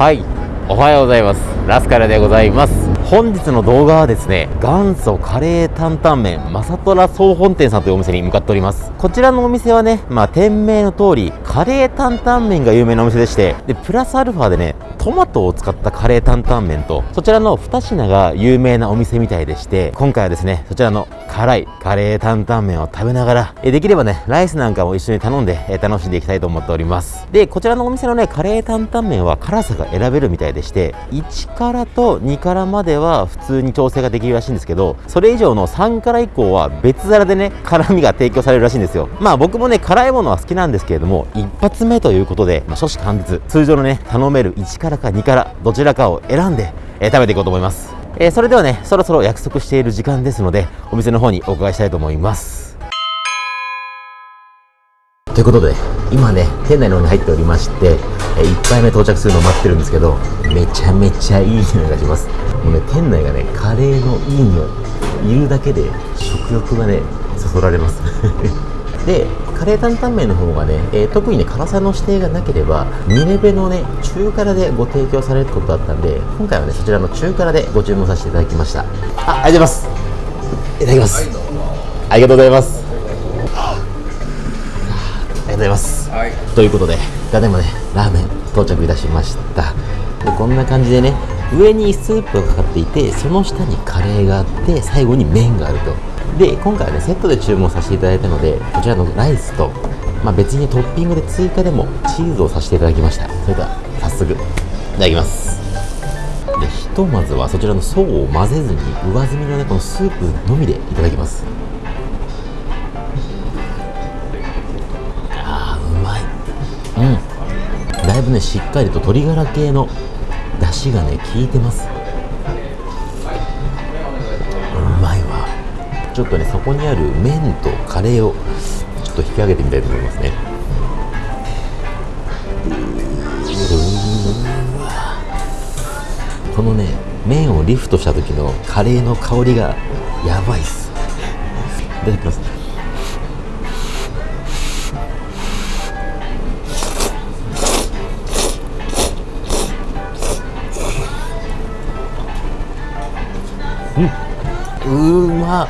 はい。おはようございます。ラスカルでございます。本日の動画はですね元祖カレー担々麺まさとら総本店さんというお店に向かっております。こちらのお店はねまあ店名の通りカレー担々麺が有名なお店でしてでプラスアルファでねトマトを使ったカレー担々麺とそちらの2品が有名なお店みたいでして今回はですねそちらの辛いカレー担々麺を食べながらえできればねライスなんかも一緒に頼んでえ楽しんでいきたいと思っております。でこちらのお店のねカレー担々麺は辛さが選べるみたいでして1辛と2辛までは普通に調整ができるらしいんですけどそれ以上の3辛以降は別皿でね辛みが提供されるらしいんですよ。まあ僕もね辛いものは好きなんですけれども一発目ということで、まあ、初子貫徹通常のね頼める1辛か2辛どちらかを選んで、えー食べていこうと思います。えーそれではねそろそろ約束している時間ですのでお店の方にお伺いしたいと思います。ということで今ね店内の方に入っておりまして、え1杯目到着するのを待ってるんですけどめちゃめちゃいい匂いがします。もうね店内がねカレーのいい匂いいるだけで食欲がねそそられます。でカレー担々麺の方がね、えー特にね辛さの指定がなければ2レベのね中辛でご提供されることだったんで今回はねそちらの中辛でご注文させていただきました。あありがとうございます。いただきます。ありがとうございます。ありがとうございます。はい。ということでただいまねラーメン到着いたしました。でこんな感じでね上にスープがかかっていてその下にカレーがあって最後に麺があると。で今回はねセットで注文させていただいたのでこちらのライスと、まあ、別にトッピングで追加でもチーズをさせていただきました。それでは早速いただきます。でひとまずはそちらの層を混ぜずに上澄みのねこのスープのみでいただきます。あーうまい。うん。だいぶねしっかりと鶏ガラ系の出汁がね効いてます。ちょっとねそこにある麺とカレーをちょっと引き上げてみたいと思いますね。うわこのね麺をリフトした時のカレーの香りがやばいっす。いただきます。うーまっ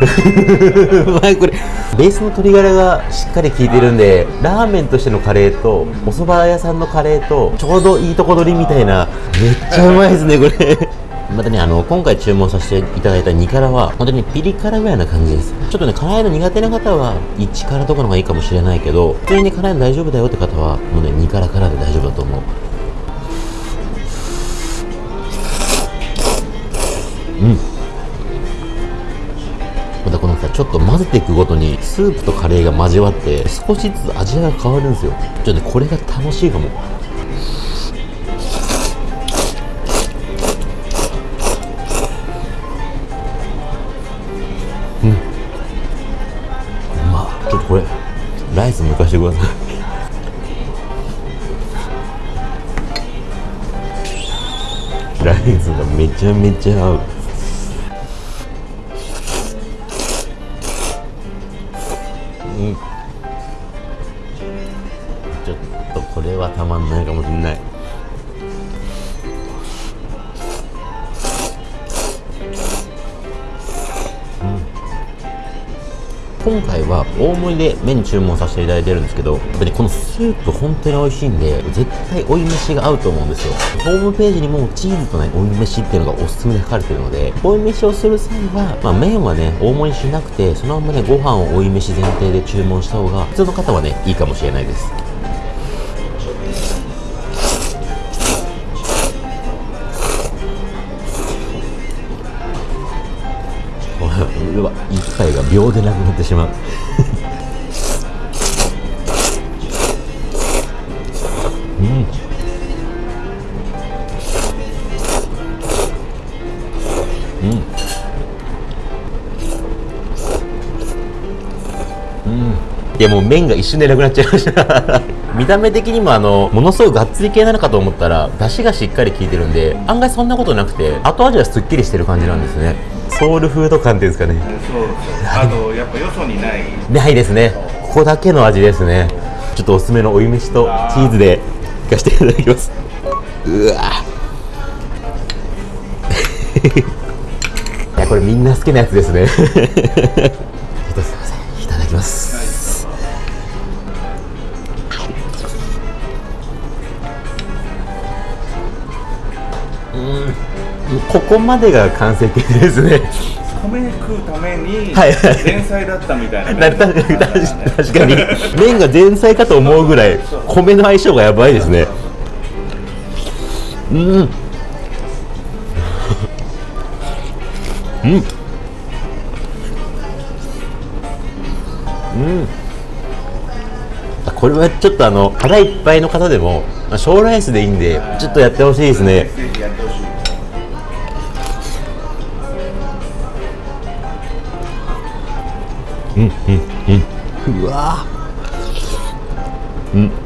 うまいこれ。ベースの鶏ガラがしっかり効いてるんでラーメンとしてのカレーとお蕎麦屋さんのカレーとちょうどいいとこ取りみたいな。めっちゃうまいですねこれ。またねあの今回注文させていただいた2辛は本当にピリ辛ぐらいな感じです。ちょっとね辛いの苦手な方は1辛とかの方がいいかもしれないけど普通に辛いの大丈夫だよって方はもうね2辛辛で大丈夫だと思う。またこのさちょっと混ぜていくごとにスープとカレーが交わって少しずつ味が変わるんですよ。ちょっとねこれが楽しいかも。うん。うまっ。ちょっとこれライス抜かしてくださいライスがめちゃめちゃ合う。ちょっとこれはたまんないかもしんない。今回は大盛りで麺注文させていただいてるんですけどやっぱりこのスープ本当に美味しいんで絶対追い飯が合うと思うんですよ。ホームページにもチーズとね追い飯っていうのがおすすめで書かれてるので追い飯をする際は、まあ、麺はね大盛りしなくてそのままねご飯を追い飯前提で注文した方が普通の方はねいいかもしれないです。秒でなくなってしまう。うん。うん。うん。いやもう麺が一瞬でなくなっちゃいました。見た目的にもあのものすごいがっつり系なのかと思ったら出汁がしっかり効いてるんで案外そんなことなくて後味はすっきりしてる感じなんですね。ソウルフード感っていうんですかね。そうあとやっぱよそにない。ないですね。ここだけの味ですね。ちょっとおすすめの追い飯とチーズでいかせていただきます。うわ。いやこれみんな好きなやつですね。すいません。いただきます、うんここまでが完成形ですね。米食うために前菜だったみたいなな確かに確かに。麺が前菜かと思うぐらい米の相性がやばいですね。うん。うん。うん。これはちょっとあの腹いっぱいの方でもまあ小ライスでいいんでちょっとやってほしいですねぜひやってほしいうわ。うんうん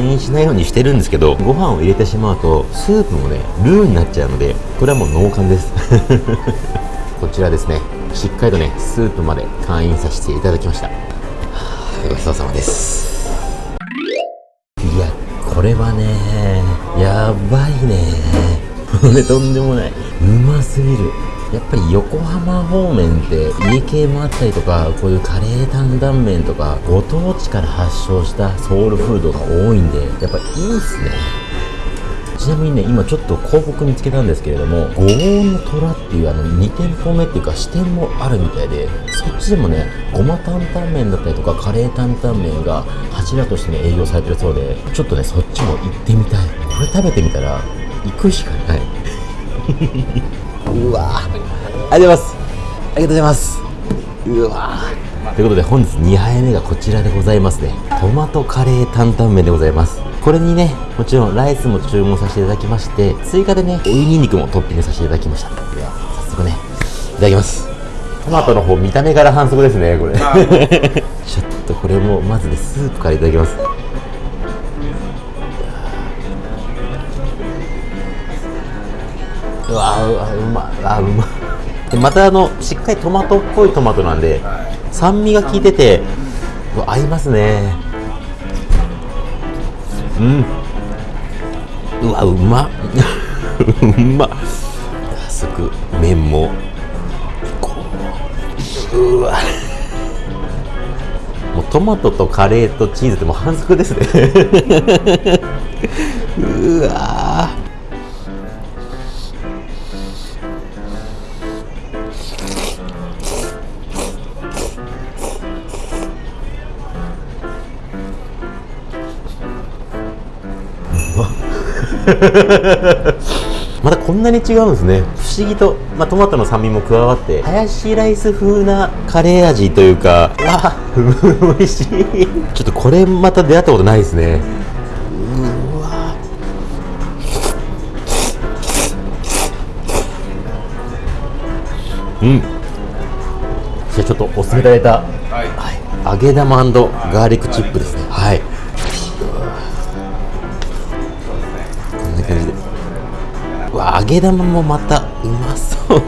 影では会員しないようにしてるんですけどご飯を入れてしまうとスープもねルーになっちゃうのでこれはもう脳幹です。こちらですね。しっかりとねスープまで会員させていただきました。ごちそうさまです。いやこれはねやばいね。これとんでもない。うますぎる。やっぱり横浜方面って家系もあったりとかこういうカレー担々麺とかご当地から発祥したソウルフードが多いんでやっぱいいっすね。ちなみにね今ちょっと広告見つけたんですけれども五黄の虎っていうあの2店舗目っていうか支店もあるみたいでそっちでもねごま担々麺だったりとかカレー担々麺が柱としてね営業されてるそうでちょっとねそっちも行ってみたい。これ食べてみたら行くしかない。うわありがとうございます。ありがとうございます。うわということで本日2杯目がこちらでございますね。トマトカレー担々麺でございます。これにねもちろんライスも注文させていただきまして追加でね追いにんにくもトッピングさせていただきました。では早速ねいただきます。トマトの方見た目から反則ですねこれ。ちょっとこれもまずねスープからいただきますうわうわうまあうま。でまたあのしっかりトマトっぽいトマトなんで酸味が効いてて合いますね。うん。うわうま。っ うま。っ早速麺も。こううわ。もうトマトとカレーとチーズってもう反則ですね。うわ。またこんなに違うんですね。不思議と、まあ、トマトの酸味も加わってハヤシライス風なカレー味というかうわ 美味しい。ちょっとこれまた出会ったことないですね。うわうん。じゃあちょっとおすすめいただい。た、はい。はい、揚げ玉ガーリックチップですね。はいげ玉もまたうまそう。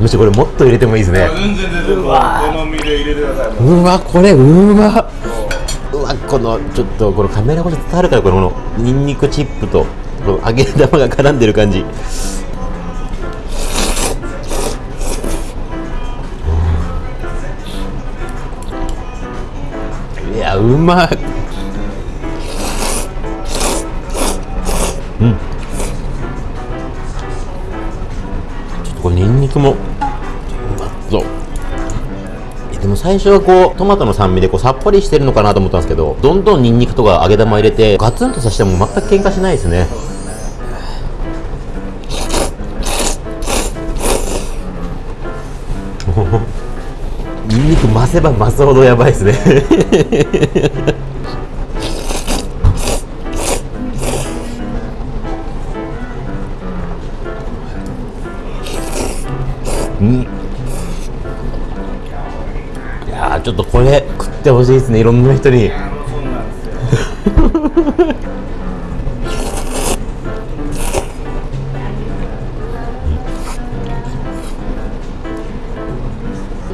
むしろこれもっと入れてもいいですね。うわ。ううわこれうま。うわこのちょっとこのカメラ越しで伝わるからこのニンニクチップとこの揚げ玉が絡んでる感じうまい。うん。ちょっとこれにんにくもうまそう。でも最初はこうトマトの酸味でこうさっぱりしてるのかなと思ったんですけどどんどんにんにくとか揚げ玉入れてガツンとさしても全く喧嘩しないですね。ニンニク増せば増すほどやばいですね。うん。いやーちょっとこれ食ってほしいですねいろんな人に。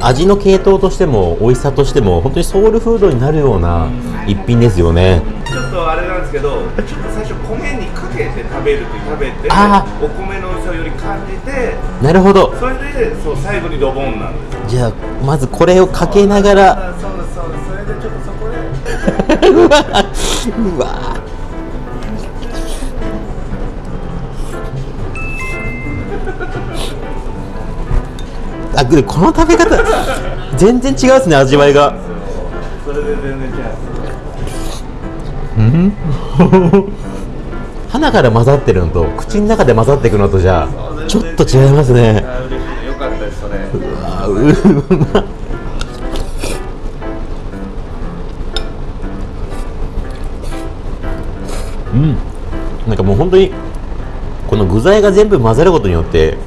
味の系統としても美味しさとしても本当にソウルフードになるような一品ですよね。ちょっとあれなんですけどちょっと最初米にかけて食べるって食べてあお米の美味しさをより感じてなるほど。それでそう最後にドボンなんですじゃあまずこれをかけながら。あそうそうそれでちょっとそこで。うわうわあでこの食べ方全然違うですね味わいが。それで全然違う 鼻から混ざってるのと口の中で混ざっていくのとじゃあちょっと違いますね。よかったですそれ。あううまうん。なんかもう本当にこの具材が全部混ざることによって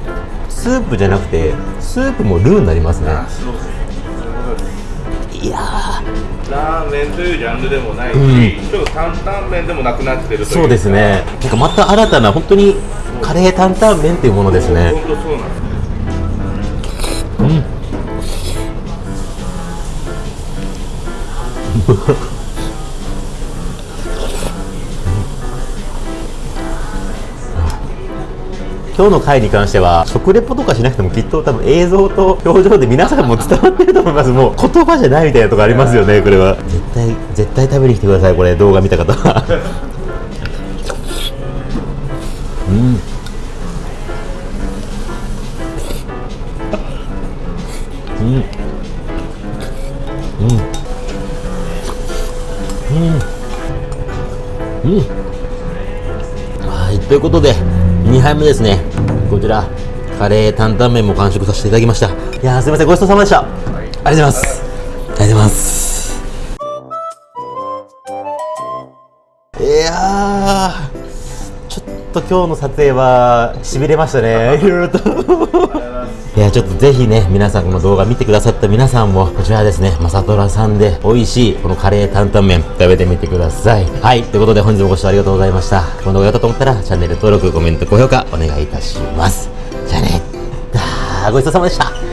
スープじゃなくてスープもルーになりますね。いやラーメンというジャンルでもないし、うん。ちょっと担々麺でもなくなってるそうですね。なんかまた新たな本当にカレー担々麺っていうものですね。本当そうなんです今日の回に関しては食レポとかしなくてもきっと多分映像と表情で皆さんも伝わってると思います。もう言葉じゃないみたいなとこありますよねこれは。絶対絶対食べに来てくださいこれ。動画見た方は。うん。うん。うん。うん。うんはい。ということで2杯目ですね。こちらカレー担々麺も完食させていただきました。いやーすみませんごちそうさまでした、ありがとうございます。ありがとうございます。いやー。と今日の撮影はしびれましたね。いろいろと。いやちょっとぜひね皆さんこの動画見てくださった皆さんもこちらですねまさとらさんで美味しいこのカレー担々麺食べてみてください。はいということで本日もご視聴ありがとうございました。この動画良かったと思ったらチャンネル登録コメント高評価お願いいたします。じゃあね。ごちそうさまでした